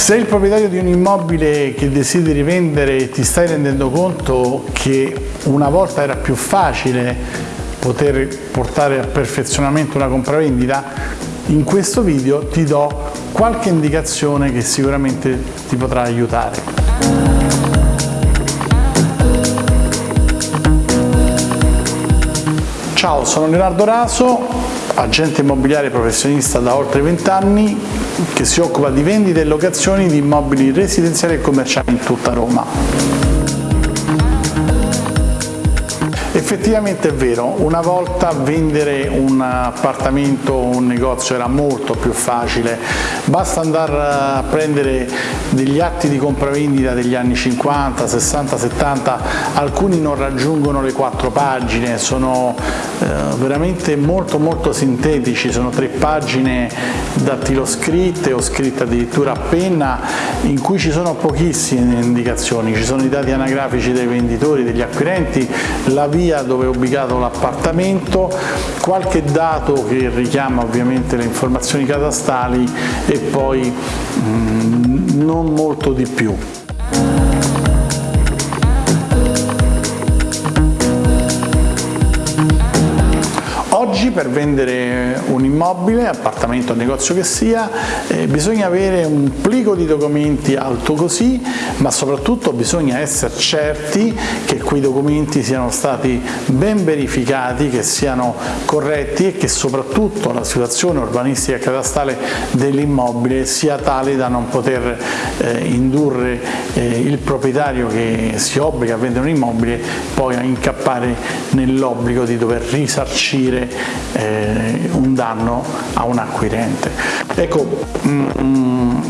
Se il proprietario di un immobile che desideri vendere ti stai rendendo conto che una volta era più facile poter portare a perfezionamento una compravendita, in questo video ti do qualche indicazione che sicuramente ti potrà aiutare. Ciao, sono Leonardo Raso, agente immobiliare professionista da oltre 20 anni che si occupa di vendite e locazioni di immobili residenziali e commerciali in tutta Roma. Effettivamente è vero, una volta vendere un appartamento o un negozio era molto più facile, basta andare a prendere degli atti di compravendita degli anni 50, 60, 70, alcuni non raggiungono le quattro pagine, sono eh, veramente molto molto sintetici, sono tre pagine dattiloscritte o scritte addirittura a penna in cui ci sono pochissime indicazioni, ci sono i dati anagrafici dei venditori, degli acquirenti, la via dove è ubicato l'appartamento, qualche dato che richiama ovviamente le informazioni catastali e poi mm, non molto di più. Per vendere un immobile, appartamento negozio che sia, eh, bisogna avere un plico di documenti alto così, ma soprattutto bisogna essere certi che quei documenti siano stati ben verificati, che siano corretti e che soprattutto la situazione urbanistica e catastale dell'immobile sia tale da non poter eh, indurre eh, il proprietario che si obbliga a vendere un immobile poi a incappare nell'obbligo di dover risarcire eh, un danno a un acquirente. Ecco, mm, mm,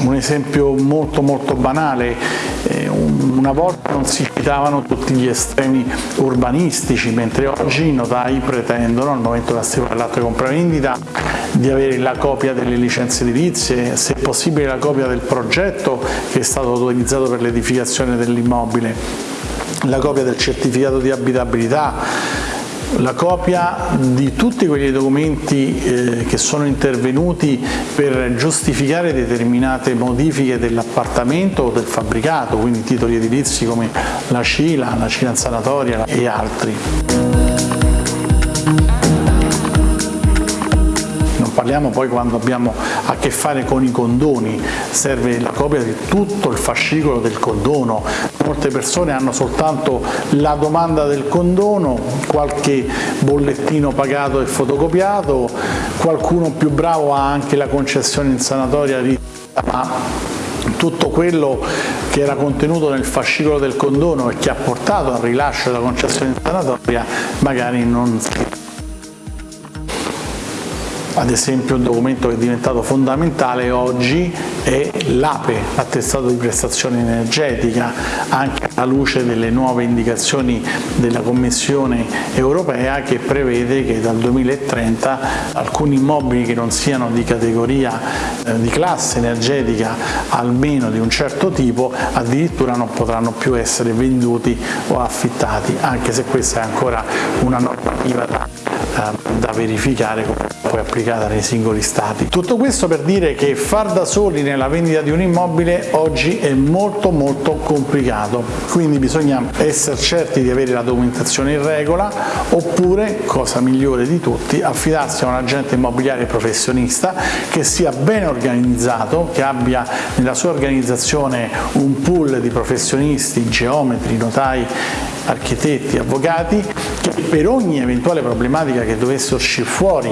un esempio molto molto banale, eh, una volta non si citavano tutti gli estremi urbanistici, mentre oggi i notai pretendono al momento della stipula dell'atto di compravendita di avere la copia delle licenze edilizie, se possibile la copia del progetto che è stato autorizzato per l'edificazione dell'immobile, la copia del certificato di abitabilità, la copia di tutti quegli documenti eh, che sono intervenuti per giustificare determinate modifiche dell'appartamento o del fabbricato, quindi titoli edilizi come la CILA, la CILA sanatoria e altri. parliamo poi quando abbiamo a che fare con i condoni, serve la copia di tutto il fascicolo del condono, molte persone hanno soltanto la domanda del condono, qualche bollettino pagato e fotocopiato, qualcuno più bravo ha anche la concessione in sanatoria ma tutto quello che era contenuto nel fascicolo del condono e che ha portato al rilascio della concessione in sanatoria magari non si ad esempio un documento che è diventato fondamentale oggi è l'APE, l'attestato di prestazione energetica, anche alla luce delle nuove indicazioni della Commissione europea che prevede che dal 2030 alcuni immobili che non siano di categoria eh, di classe energetica almeno di un certo tipo addirittura non potranno più essere venduti o affittati, anche se questa è ancora una normativa da, da verificare poi applicata nei singoli stati. Tutto questo per dire che far da soli nella vendita di un immobile oggi è molto molto complicato, quindi bisogna essere certi di avere la documentazione in regola oppure, cosa migliore di tutti, affidarsi a un agente immobiliare professionista che sia ben organizzato, che abbia nella sua organizzazione un pool di professionisti, geometri, notai, architetti, avvocati che per ogni eventuale problematica che dovesse uscire fuori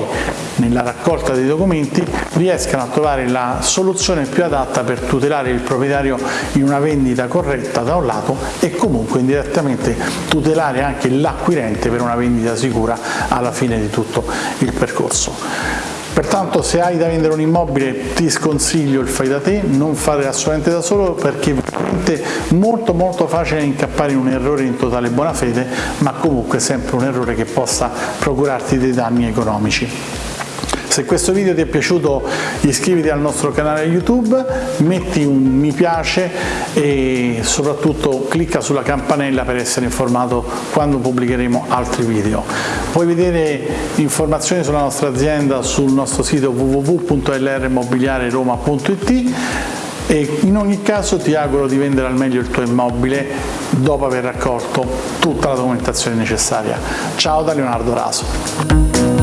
nella raccolta dei documenti riescano a trovare la soluzione più adatta per tutelare il proprietario in una vendita corretta da un lato e comunque indirettamente tutelare anche l'acquirente per una vendita sicura alla fine di tutto il percorso. Pertanto se hai da vendere un immobile ti sconsiglio il fai da te, non fare assolutamente da solo perché è molto molto facile incappare in un errore in totale buona fede, ma comunque sempre un errore che possa procurarti dei danni economici. Se questo video ti è piaciuto iscriviti al nostro canale YouTube, metti un mi piace e soprattutto clicca sulla campanella per essere informato quando pubblicheremo altri video. Puoi vedere informazioni sulla nostra azienda sul nostro sito www.lrmobiliareroma.it e in ogni caso ti auguro di vendere al meglio il tuo immobile dopo aver raccolto tutta la documentazione necessaria. Ciao da Leonardo Raso.